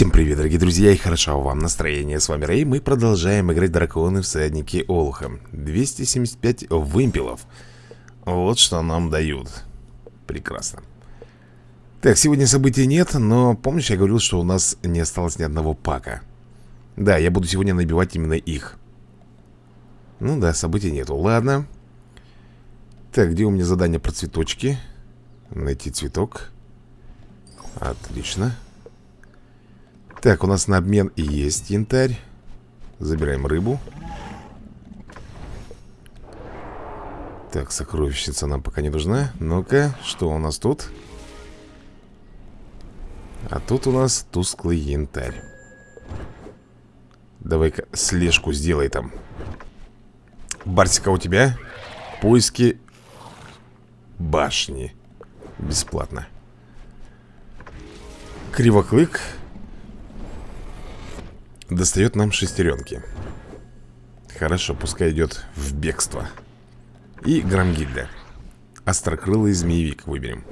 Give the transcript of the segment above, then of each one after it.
Всем привет, дорогие друзья, и хорошо вам настроение. С вами Рэй, мы продолжаем играть драконы всадники Олуха. 275 вымпелов. Вот что нам дают. Прекрасно. Так, сегодня событий нет, но помнишь, я говорил, что у нас не осталось ни одного пака. Да, я буду сегодня набивать именно их. Ну да, событий нету. Ладно. Так, где у меня задание про цветочки? Найти цветок. Отлично. Так, у нас на обмен и есть янтарь. Забираем рыбу. Так, сокровищница нам пока не нужна. Ну-ка, что у нас тут? А тут у нас тусклый янтарь. Давай-ка слежку сделай там. Барсика у тебя? Поиски башни. Бесплатно. Кривоклык Достает нам шестеренки. Хорошо, пускай идет в бегство. И Грамгильда. Острокрылый змеевик выберем.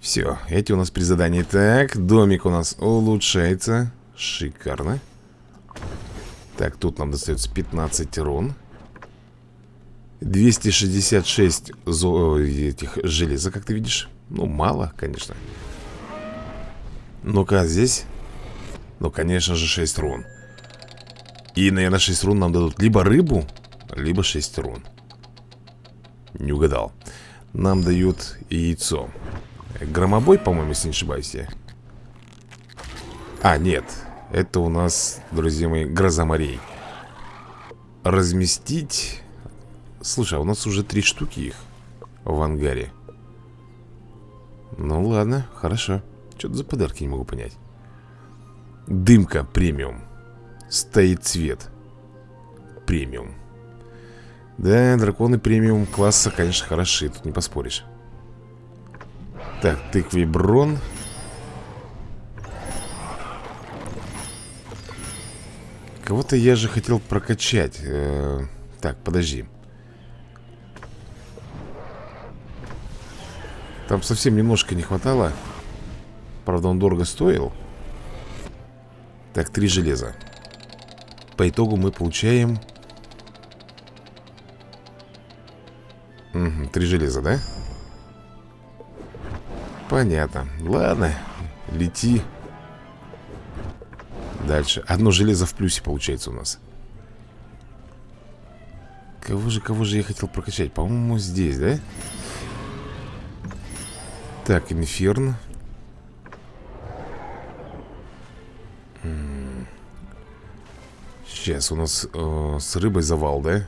Все, эти у нас при задании. Так, домик у нас улучшается. Шикарно. Так, тут нам достается 15 рун. 266 зо... этих железа, как ты видишь. Ну, мало, конечно. Ну-ка, здесь ну, конечно же, 6 рун. И, наверное, 6 рун нам дадут либо рыбу, либо 6 рун. Не угадал. Нам дают яйцо. Громобой, по-моему, если не ошибаюсь я. А, нет. Это у нас, друзья мои, гроза морей. Разместить. Слушай, а у нас уже три штуки их В ангаре. Ну ладно, хорошо. Что-то за подарки не могу понять Дымка премиум. Стоит цвет Премиум. Да, драконы премиум класса, конечно, хороши Тут не поспоришь. Так, тыквей брон. Кого-то я же хотел прокачать э -э Так, подожди. Там совсем немножко не хватало. Правда, он дорого стоил так, три железа По итогу мы получаем угу, Три железа, да? Понятно Ладно, лети Дальше Одно железо в плюсе получается у нас Кого же, кого же я хотел прокачать? По-моему, здесь, да? Так, инферн Сейчас у нас э, с рыбой завал, да?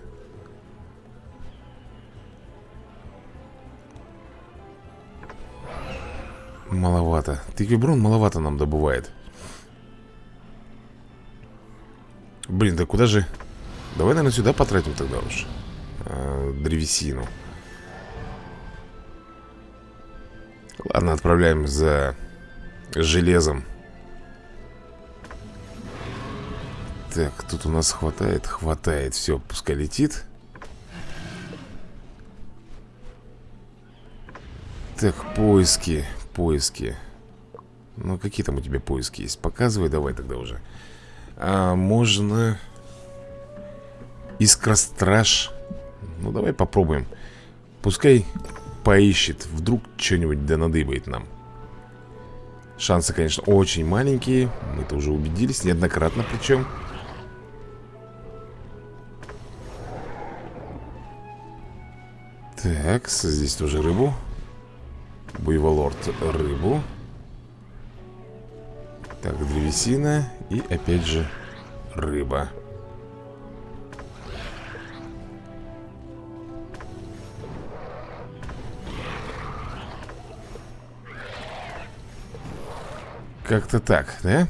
Маловато. Тыквиброн маловато нам добывает. Блин, да куда же... Давай, наверное, сюда потратим тогда уж. Э, древесину. Ладно, отправляем за железом. Так, тут у нас хватает, хватает. Все, пускай летит. Так, поиски, поиски. Ну, какие там у тебя поиски есть? Показывай давай тогда уже. А, Можно Искростраж. Ну, давай попробуем. Пускай поищет Вдруг что-нибудь да надыбает нам. Шансы, конечно, очень маленькие. Мы-то уже убедились, неоднократно причем Так, здесь тоже рыбу Буйволорд рыбу Так, древесина И опять же рыба Как-то так, да?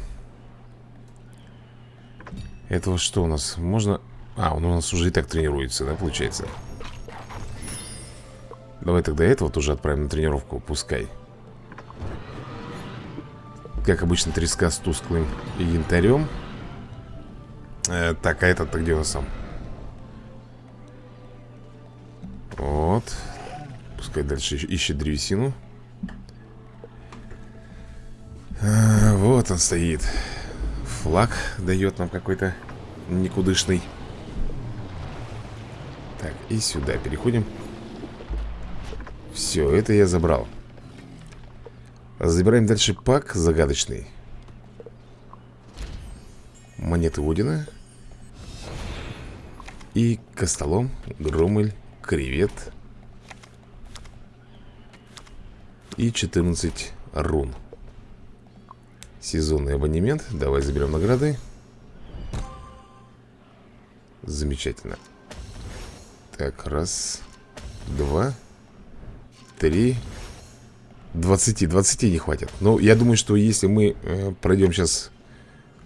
Это вот что у нас? Можно... А, он у нас уже и так тренируется, да, получается? Давай тогда этого тоже отправим на тренировку, пускай. Как обычно, треска с тусклым янтарем. Э, Так, а этот-то где он сам? Вот. Пускай дальше ищет древесину. А, Вот он стоит. Флаг дает нам какой-то никудышный. Так, и сюда переходим Все, это я забрал. Забираем дальше пак загадочный. Монеты Одина. И Костолом, Громель, Кревет. И 14 рун. Сезонный абонемент. Давай заберем награды. Замечательно. Так, раз Два Три 20, 20 не хватит Но я думаю, что если мы э, пройдем сейчас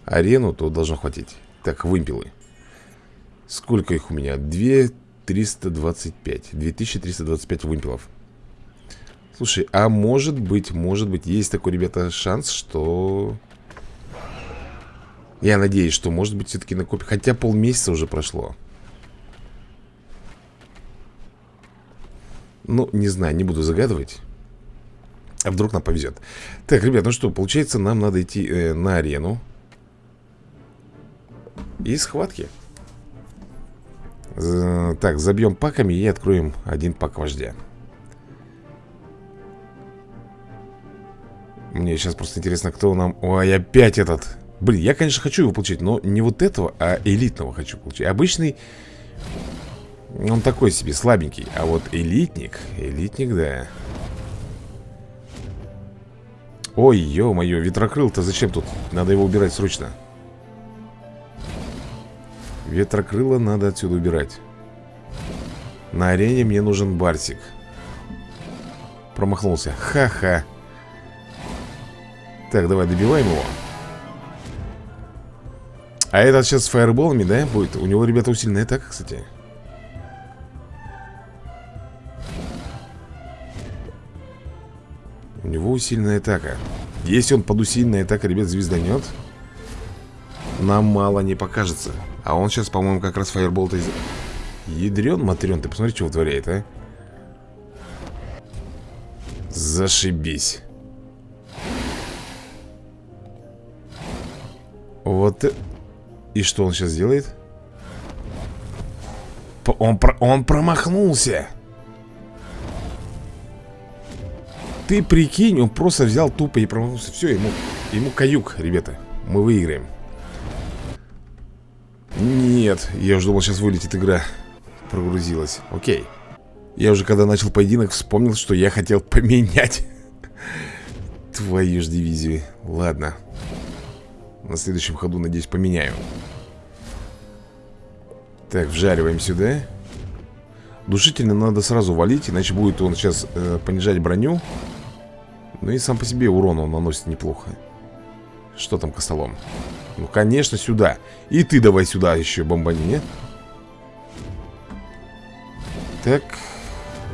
арену, то должно хватить Так, вымпелы Сколько их у меня? 2325 2325 вымпелов Слушай, а может быть, может быть, есть такой, ребята, шанс, что... Я надеюсь, что, может быть, все-таки накопим. Хотя полмесяца уже прошло. Ну, не знаю, не буду загадывать. А вдруг нам повезет. Так, ребят, ну что, получается, нам надо идти э, на арену. И схватки. З так, забьем паками и откроем один пак вождя. Мне сейчас просто интересно, кто нам... Ой, опять этот... Блин, я, конечно, хочу его получить, но не вот этого, а элитного хочу получить. Обычный... Он такой себе, слабенький. А вот элитник... Элитник, да. Ой, ё-моё, ветрокрыл-то зачем тут? Надо его убирать срочно. Ветрокрыло надо отсюда убирать. На арене мне нужен Барсик. Промахнулся. Ха-ха. Так, давай добиваем его А этот сейчас с фаерболами, да, будет? У него, ребята, усиленная атака, кстати него усиленная атака. Если он под усиленной атакой, ребят, звезданет Нам мало не покажется. А он сейчас, по-моему, как раз фаербол-то из... Ядрен, матрен, ты посмотри, что вытворяет, а. Зашибись. Вот И что он сейчас делает? Он, про... он промахнулся Ты прикинь, он просто взял тупо и промахнулся. Все, ему, ему каюк, ребята. Мы выиграем. Нет, я уже думал, сейчас вылетит игра. Прогрузилась, окей. Я уже когда начал поединок вспомнил, что я хотел поменять Твою ж дивизию. Ладно. На следующем ходу, надеюсь, поменяю. Так, вжариваем сюда. Душительно надо сразу валить Иначе будет он сейчас э, понижать броню Ну и сам по себе урон он наносит неплохо Что там костолом? Ну, конечно, сюда И ты давай сюда еще бомбани, нет? Так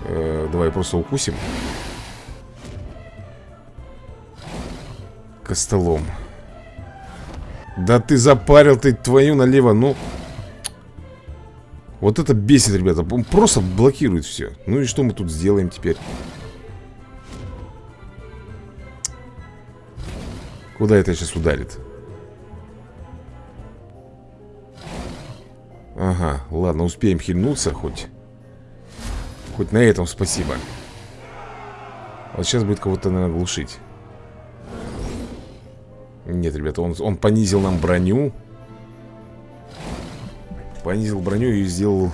э, Давай просто укусим Костолом да ты запарил ты твою налево, ну... Вот это бесит, ребята. Он просто блокирует все. Ну и что мы тут сделаем теперь? Куда это сейчас ударит? Ага, ладно, успеем хильнуться хоть. Хоть на этом спасибо. Вот сейчас будет кого-то, наверное, глушить. Нет, ребята, он, он понизил нам броню Понизил броню и сделал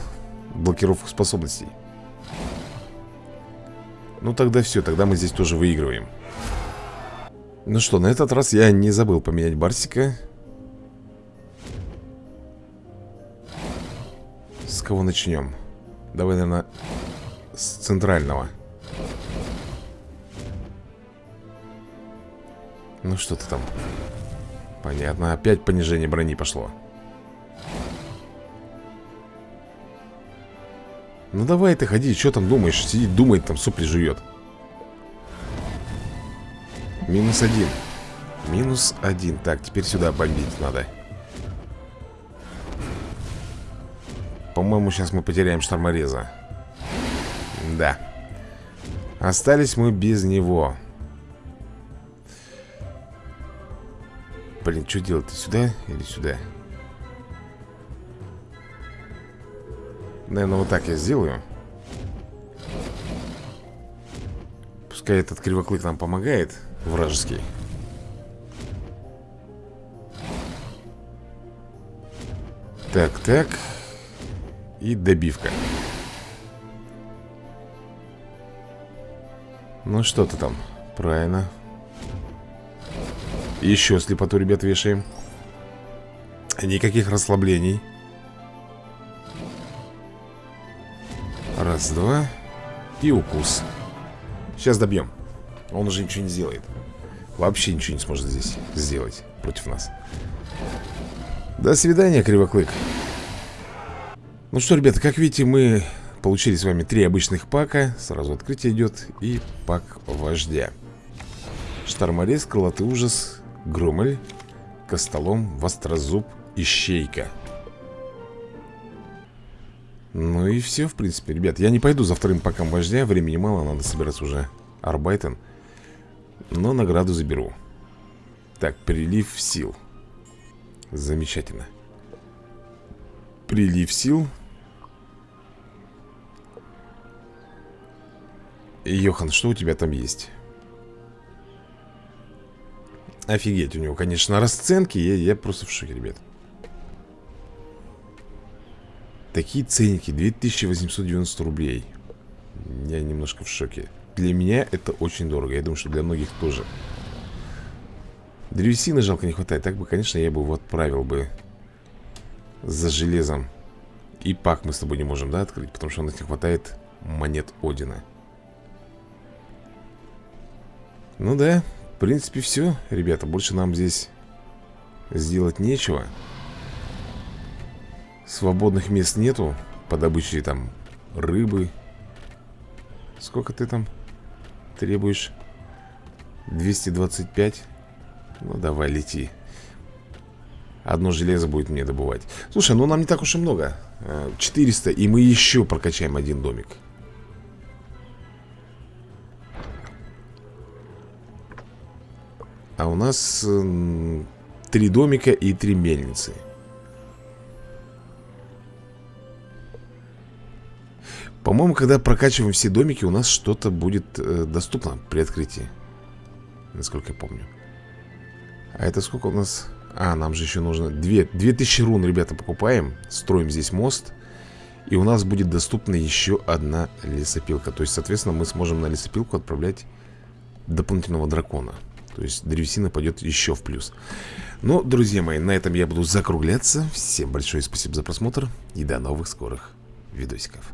блокировку способностей Ну тогда все, тогда мы здесь тоже выигрываем Ну что, на этот раз я не забыл поменять Барсика С кого начнем? Давай, наверное, с центрального Ну что ты там? Понятно, опять понижение брони пошло Ну давай ты ходи, что там думаешь? Сидит, думает, там сопли жует Минус один. Минус один. Так, теперь сюда бомбить надо. По-моему, сейчас мы потеряем штормореза. Да. Остались мы без него. Блин, что делать-то? Сюда или сюда? Наверное, вот так я сделаю. Пускай этот кривоклык нам помогает Вражеский. Так, так. И добивка. Ну что ты там? Правильно. Еще слепоту, ребят, вешаем. Никаких расслаблений. Раз, два. И укус. Сейчас добьем Он уже ничего не сделает. Вообще ничего не сможет здесь сделать Против нас. До свидания, Кривоклык. Ну что, ребята, как видите, мы получили с вами три обычных пака. Сразу открытие идет И пак вождя. Шторморез, крылатый ужас Громель Костолом, Вострозуб, Ищейка ну и все, в принципе, ребят. Я не пойду за вторым паком вождя. Времени мало, надо собираться уже Арбайтен Но награду заберу. Так, прилив сил. Замечательно. Прилив сил. Йохан, что у тебя там есть? Офигеть, у него, конечно, расценки Я, я просто в шоке, ребят. Такие ценники, 2890 рублей. Я немножко в шоке Для меня это очень дорого. Я думаю, что для многих тоже. Древесины жалко не хватает. Так бы, конечно, я бы его отправил бы За железом. И пак мы с тобой не можем, да, открыть? Потому что у нас не хватает монет Одина. Ну да, в принципе все Ребята, больше нам здесь Сделать нечего. Свободных мест нету. По добыче там рыбы. Сколько ты там требуешь? 225 Ну давай лети. Одно железо будет мне добывать. Слушай, ну нам не так уж и много. 400 и мы еще прокачаем один домик. А у нас Три домика и три мельницы По-моему, когда прокачиваем все домики, у нас что-то будет э, доступно при открытии. Насколько я помню. А это сколько у нас... А, нам же еще нужно... 2, 2000 рун, ребята, покупаем. Строим здесь мост. И у нас будет доступна еще одна лесопилка. То есть, соответственно, мы сможем на лесопилку отправлять дополнительного дракона. То есть древесина пойдет еще в плюс. Ну, друзья мои, на этом я буду закругляться. Всем большое спасибо за просмотр. И до новых скорых видосиков.